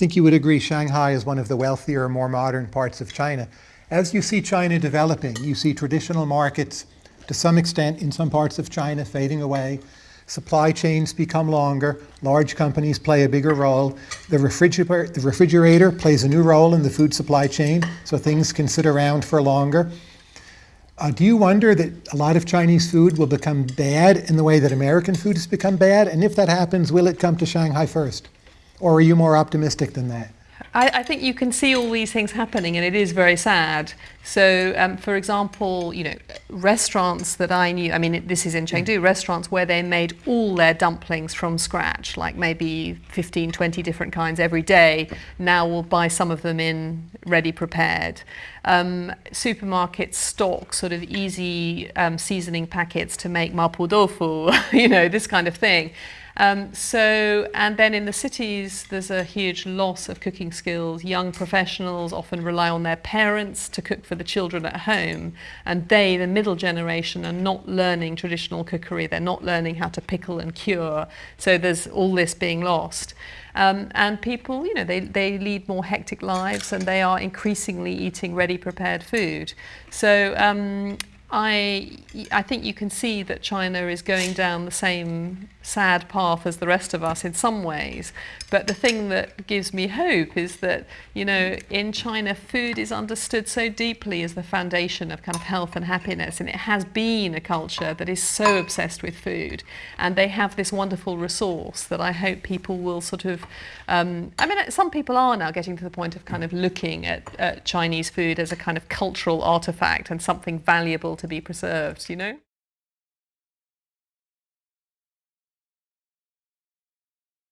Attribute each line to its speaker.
Speaker 1: think you would agree Shanghai is one of the wealthier, more modern parts of China. As you see China developing, you see traditional markets, to some extent in some parts of China, fading away. Supply chains become longer. Large companies play a bigger role. The refrigerator, the refrigerator plays a new role in the food supply chain, so things can sit around for longer. Uh, do you wonder that a lot of Chinese food will become bad in the way that American food has become bad? And if that happens, will it come to Shanghai first? Or are you more optimistic than that?
Speaker 2: I, I, think you can see all these things happening and it is very sad. So, um, for example, you know, restaurants that I knew, I mean, this is in Chengdu, mm. restaurants where they made all their dumplings from scratch, like maybe 15, 20 different kinds every day, now will buy some of them in ready prepared. Um, supermarkets stock sort of easy um, seasoning packets to make mapo tofu, you know, this kind of thing. Um, so, and then in the cities, there's a huge loss of cooking skills. Young professionals often rely on their parents to cook for the children at home. And they, the middle generation, are not learning traditional cookery. They're not learning how to pickle and cure. So there's all this being lost. Um, and people, you know, they, they lead more hectic lives and they are increasingly eating ready prepared food. So um, I, I think you can see that China is going down the same sad path as the rest of us in some ways. But the thing that gives me hope is that, you know, in China, food is understood so deeply as the foundation of kind of health and happiness. And it has been a culture that is so obsessed with food. And they have this wonderful resource that I hope people will sort of, um, I mean, some people are now getting to the point of kind of looking at, at Chinese food as a kind of cultural artifact and something valuable to be preserved, you know?